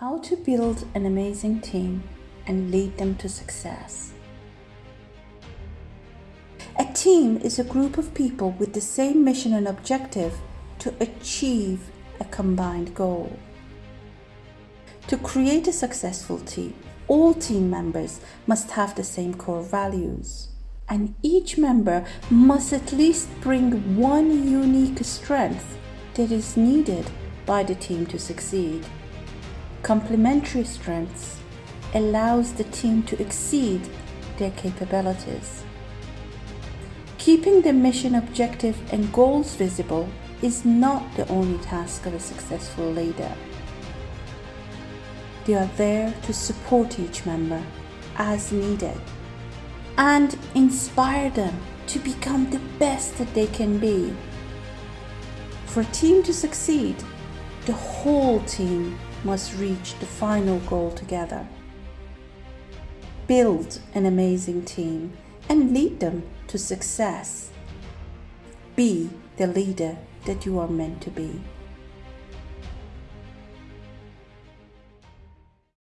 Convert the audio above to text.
How to build an amazing team and lead them to success. A team is a group of people with the same mission and objective to achieve a combined goal. To create a successful team, all team members must have the same core values, and each member must at least bring one unique strength that is needed by the team to succeed. Complementary strengths allows the team to exceed their capabilities. Keeping the mission objective and goals visible is not the only task of a successful leader. They are there to support each member as needed and inspire them to become the best that they can be. For a team to succeed, the whole team must reach the final goal together. Build an amazing team and lead them to success. Be the leader that you are meant to be.